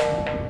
You.